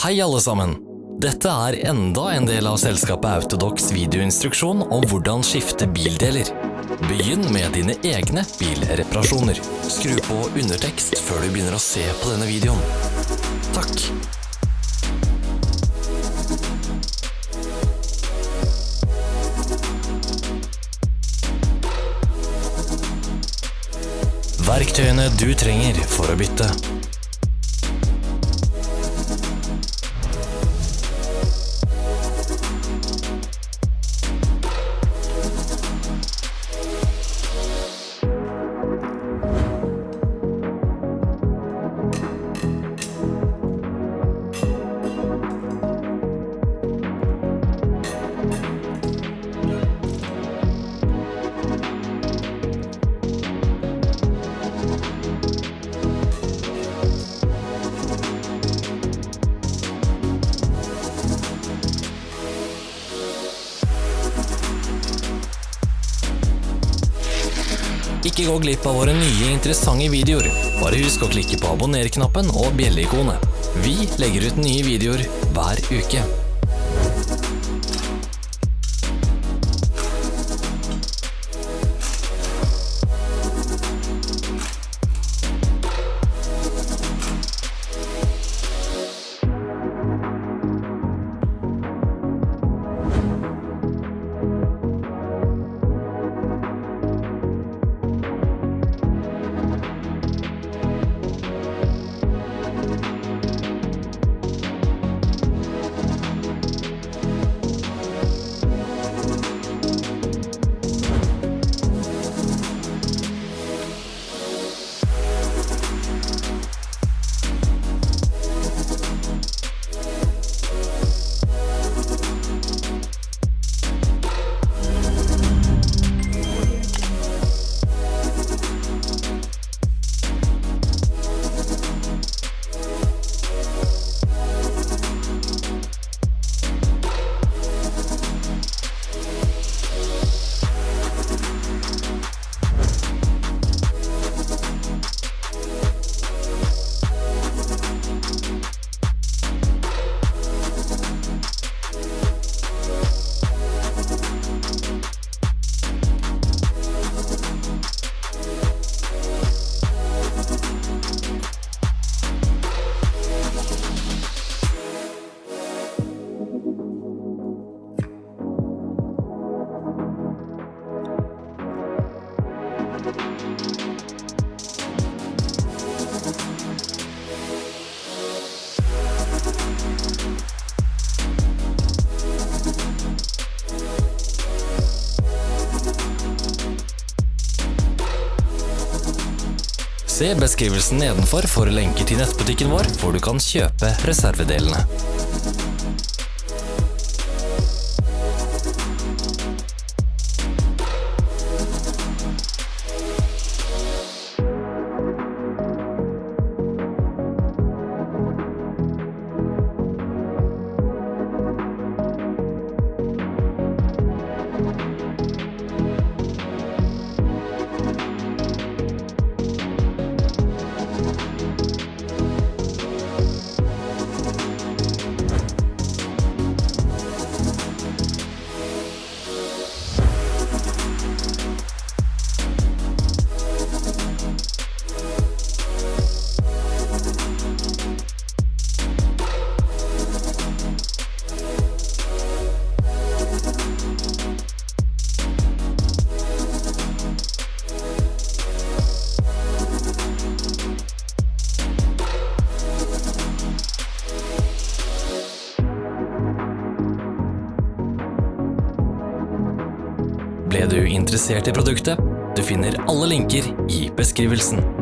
Hei alle sammen! Dette er enda en del av selskapet Autodox videoinstruksjon om hvordan skifte bildeler. Begynn med dine egne bilreparasjoner. Skru på undertekst før du begynner å se på denne videoen. Takk. Verktøyene du trenger for å bytte. Ikke gå glipp av våre nye interessante videoer. Bare husk å klikke på abonner-knappen og bjelleikonet. Vi legger ut nye videoer hver uke. Se beskrivelsen nedenfor for lenker til nettbutikken vår, hvor du kan kjøpe reservedelene. Ble du interessert i produktet? Du finner alle linker i beskrivelsen.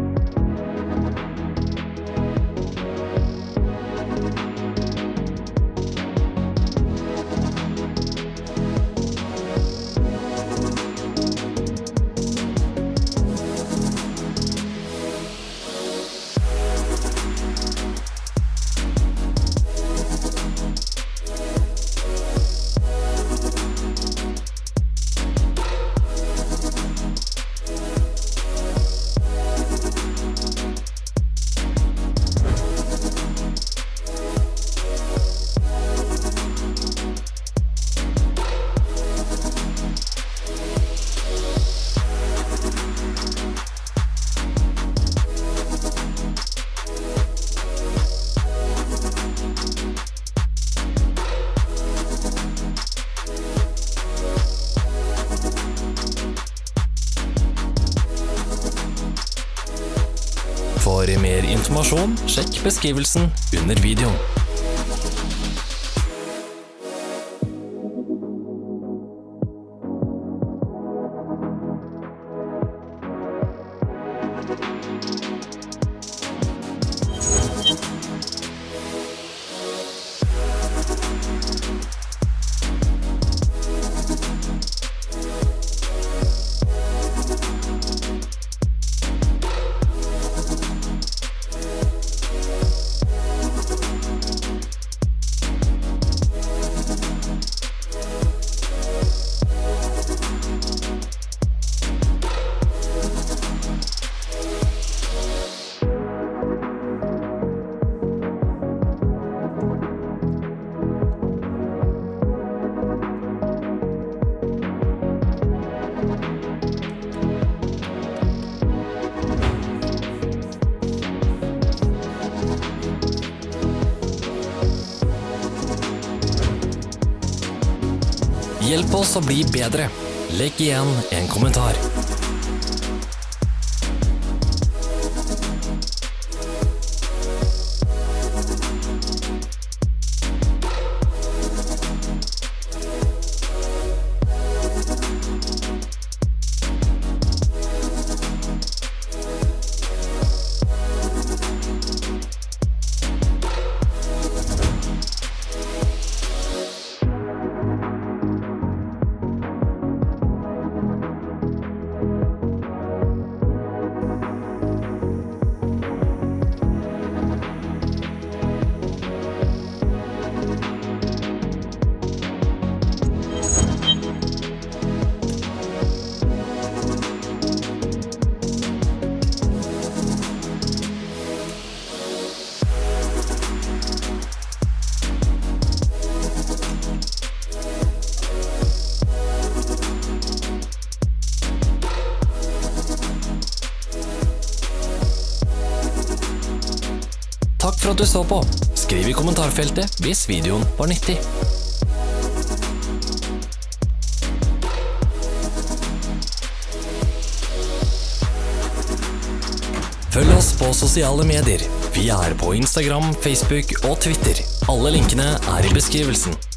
Mer informasjon, sjekk beskrivelsen under videoen. Hjelp oss å bli bedre. Legg igjen en kommentar. For at du så på. Skriv i kommentarfeltet hvis videoen var nyttig. Følg oss på sosiale medier. Vi er på Instagram, Facebook og Twitter. Alle linkene er i beskrivelsen.